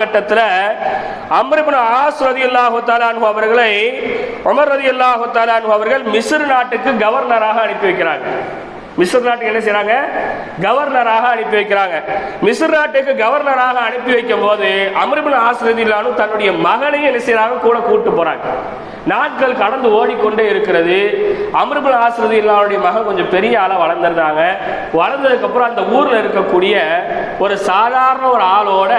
கட்டத்தில் அம்ரிபின் ஆஸ் ரதி அல்லாஹு தாலானு அவர்களை உமர் ரதி அல்லாஹு தாலானு அவர்கள் மிஸ்ர் நாட்டுக்கு கவர்னராக அனுப்பி வைக்கிறாங்க. மிஸ்ர் நாட்டுக்கு என்ன செய்யறாங்க கவர்னராக அனுப்பி வைக்கிறாங்க. மிஸ்ர் நாட்டுக்கு கவர்னராக அனுப்பி வைக்கும் போது அம்ரிபின் ஆஸ் ரதி தன்னுடைய மகனையும் என்ன செய்யறாங்க கூட கூட்டு போறாங்க. நாட்கள் கடந்து ஓடிக்கொண்டே இருக்கிறது. அமிர்புல் ஆசிரதி இல்லாவுடைய மகன் கொஞ்சம் பெரிய ஆளாக வளர்ந்துருந்தாங்க. வளர்ந்ததுக்கப்புறம் அந்த ஊரில் இருக்கக்கூடிய ஒரு சாதாரண ஒரு ஆளோட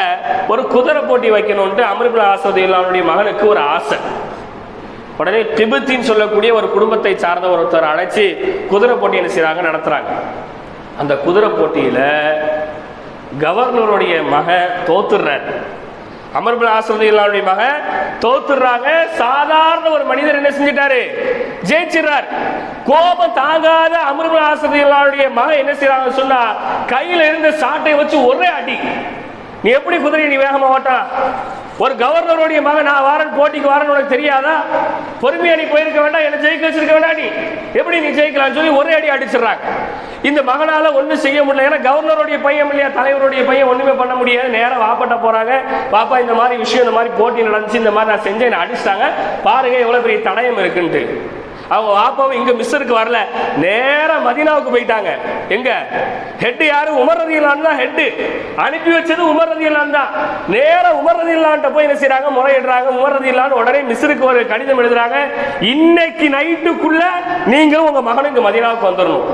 ஒரு குதிரை போட்டி வைக்கணும்ட்டு அமிர்புல் ஆசிரதி இல்லாவுடைய மகனுக்கு ஒரு ஆசை. உடனே திபுத்தின்னு சொல்லக்கூடிய ஒரு குடும்பத்தை சார்ந்த ஒருத்தர் அழைச்சி குதிரை போட்டி என்ன செய்றாங்க நடத்துறாங்க. அந்த குதிரை போட்டியில கவர்னருடைய மகன் தோத்துடுறார். அமர்பில் ஆசிரியர்களுடைய மகன் தோத்துறாங்க சாதாரண ஒரு மனிதர் என்ன செஞ்சிட்டாரு? ஜெயிச்சிடுறார். கோபம் தாங்காத அமர்பில் ஆசிரியர்களுடைய மக என்ன செய்யறாங்க சொன்னா கையில இருந்த சாட்டை வச்சு ஒரே அடி. நீ எப்படி குதிரை நீ வேகமா ஓட்டா? ஒரு கவர்னருடைய மகன் நான் வாரன் போட்டிக்கு வாரன் உனக்கு தெரியாதா? பொறுமையா நீ போயிருக்க வேண்டாம் என்ன ஜெயிக்க வச்சிருக்க வேண்டாம் நீ எப்படி நீ ஜெயிக்கலாம் சொல்லி ஒரே அடி அடிச்சிடுறாங்க. இந்த மகனால் ஒன்றும் செய்ய முடியல. ஏன்னா கவர்னருடைய பையன் இல்லையா தலைவருடைய பையன் ஒன்றுமே பண்ண முடியாது. நேராக வாப்பட்ட போறாங்க. பாப்பா இந்த மாதிரி விஷயம் இந்த மாதிரி போட்டி நடந்துச்சு இந்த மாதிரி நான் செஞ்சேன் என்னை அடிச்சிட்டாங்க. பாருங்க எவ்வளோ பெரிய தடயம் இருக்குன்ட்டு. அவங்க வாப்பாவும் இங்க மிஸ்ஸருக்கு வரல. நேராக மதீனாவுக்கு போயிட்டாங்க. எங்க? ஹெட் யாரு? உமர் ரதியிலான் தான் ஹெட் அனுப்பி வச்சது உமர் ரதியிலான் தான். நேராக உமர் ரதியிலான்ட்ட போய் என்ன செய்யறாங்க முறையிடுறாங்க. உமர் ரதியலான் உடனே மிஸ்ருக்கு ஒரு கடிதம் எழுதுறாங்க. இன்னைக்கு நைட்டுக்குள்ள நீங்களும் உங்க மகனுக்கு மதீனாவுக்கு வந்துடணும்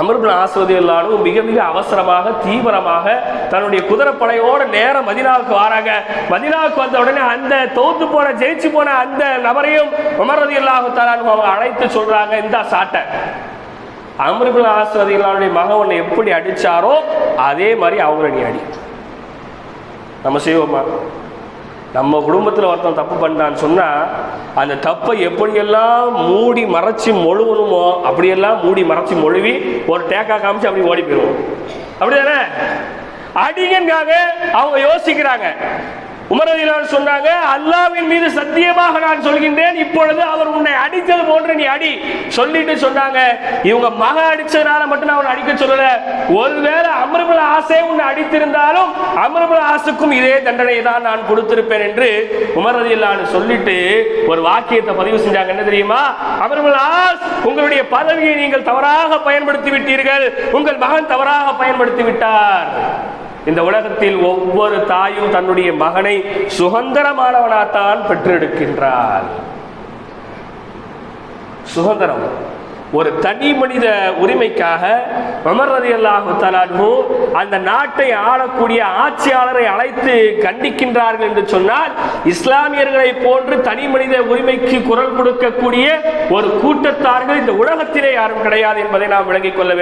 அமர்பின் ஆஸ்வதி எல்லாரும் மிக மிக அவசரமாக தீவிரமாக தன்னுடைய குதிரைப்படையோட நேரம் மதினாவுக்கு வராங்க. மதினாவுக்கு வந்த உடனே அந்த தோத்து போன ஜெயிச்சு போன அந்த நபரையும் உமரதி அல்லாஹு அவங்க அழைத்து சொல்றாங்க இந்த சாட்டை. அமர்பின் ஆஸ்வதி எல்லாருடைய மகன் எப்படி அடிச்சாரோ அதே மாதிரி அவங்கள நீ அடி. நம்ம செய்வோமா? நம்ம குடும்பத்தில் ஒருத்தன் தப்பு பண்ணிட்டான்னு சொன்னால் அந்த தப்பை எப்படியெல்லாம் மூடி மறைச்சி மொழுவணுமோ அப்படியெல்லாம் மூடி மறைச்சி மொழுவி ஒரு டேக்கா காமிச்சு அப்படி ஓடி போயிடுவோம். அப்படிதானே? அடிங்கன்காக அவங்க யோசிக்கிறாங்க. உமரதிலான் சொன்னாங்க அல்லாவின் மீது சத்தியமாக நான் சொல்கின்றேன் இப்பொழுது அவர் உன்னை அடித்தது போன்று நீ அடி. சொல்லிட்டு சொன்னாங்க. இவங்க மக அடிச்சதுனால மட்டும் நான் அவனை அடிக்க சொல்லல. ஒருவேளை அமர்புல ஆசை உன்னை அடித்திருந்தாலும் அமர்புல ஆசுக்கும் இதே தண்டனை தான் நான் கொடுத்திருப்பேன் என்று உமரதிலான்னு சொல்லிட்டு ஒரு வாக்கியத்தை பதிவு செஞ்சாங்க. என்ன தெரியுமா? அமர்புல் ஆஸ் உங்களுடைய பதவியை நீங்கள் தவறாக பயன்படுத்தி விட்டீர்கள் உங்கள் மகன் தவறாக பயன்படுத்தி விட்டார் இந்த உலகத்தில் ஒவ்வொரு தாயும் தன்னுடைய மகனை சுதந்திரமானவனாகத்தான் பெற்றெடுக்கின்றார் சுதந்திரம். ஒரு தனி மனித உரிமைக்காக உமர் ரலியல்லாஹு தஆலாஹு அந்த நாட்டை ஆளக்கூடிய ஆட்சியாளரை அழைத்து கண்டிக்கின்றார்கள் என்று சொன்னால் இஸ்லாமியர்களை போன்று தனி மனித உரிமைக்கு குரல் கொடுக்கக்கூடிய ஒரு கூட்டத்தார்கள் இந்த உலகத்திலே யாரும் கிடையாது என்பதை நாம் விளங்கிக் கொள்ள வேண்டும்.